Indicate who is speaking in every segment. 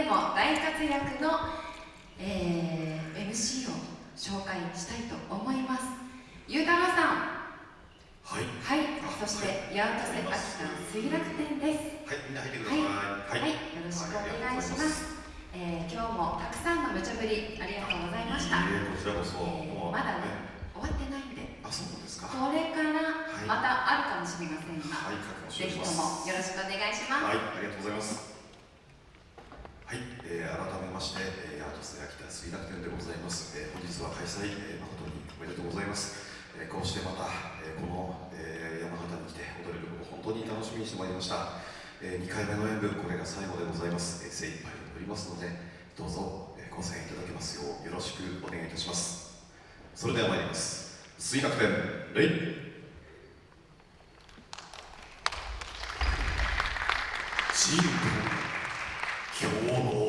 Speaker 1: ても大活躍の、えー、MC を紹介したいと思います。ゆうたろうさん。
Speaker 2: はい。
Speaker 1: はい。そして八幡瀬秋田水楽天です。
Speaker 2: はい。みんな入ってください。
Speaker 1: はい、はい、よろしくお願いします。えー、今日もたくさんの無茶ぶりありがとうございました。
Speaker 2: えー、こちらこそ、
Speaker 1: えー、まだね、終わってないんで。
Speaker 2: あ、そうですか。
Speaker 1: これからまたあるかもしれませんが、
Speaker 2: はい、
Speaker 1: ぜひともよろしくお願いします。
Speaker 2: はい、ありがとうございます。はい、えー、改めまして、えー、アートス秋田水楽天でございます。えー、本日は開催、えー、誠におめでとうございます。えー、こうしてまた、えー、この、えー、山形に来て踊れることを本当に楽しみにしてまいりました。えー、2回目の演舞、これが最後でございます。えー、精一杯踊りますので、どうぞ、えー、ご声援いただけますようよろしくお願いいたします。それでは参ります。水楽天、レイチーム
Speaker 3: 今日も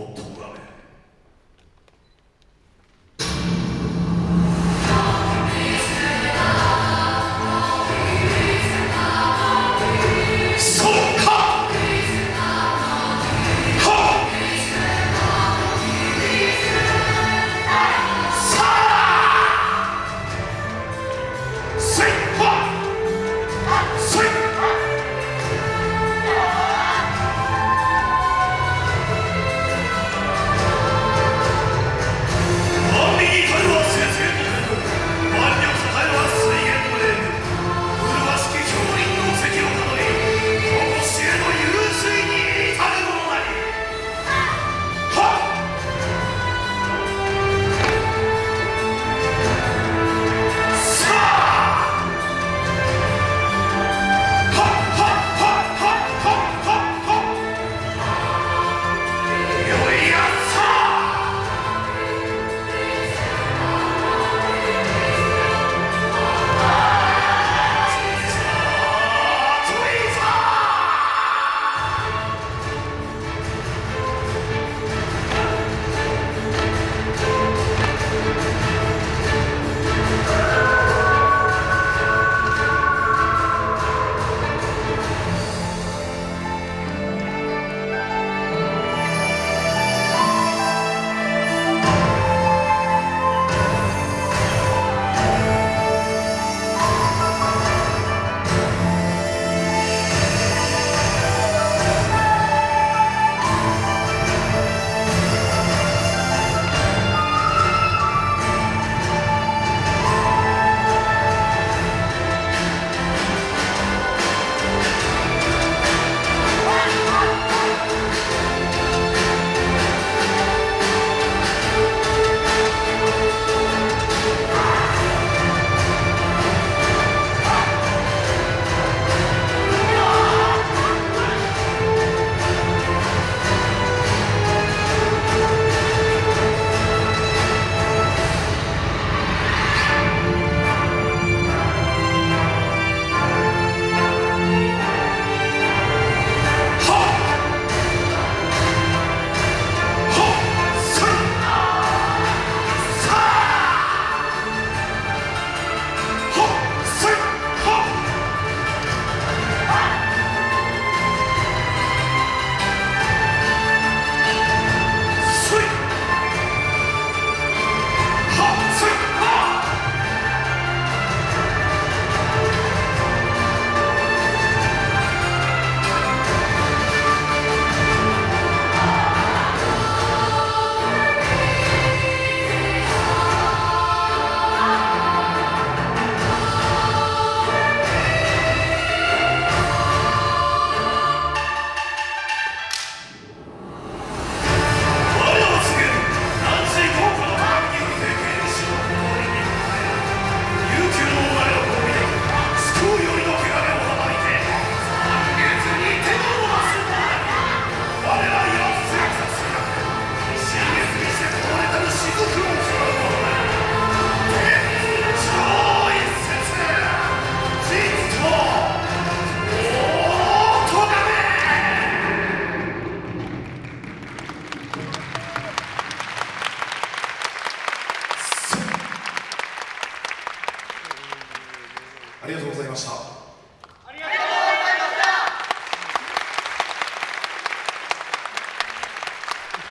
Speaker 2: ありがとうございました。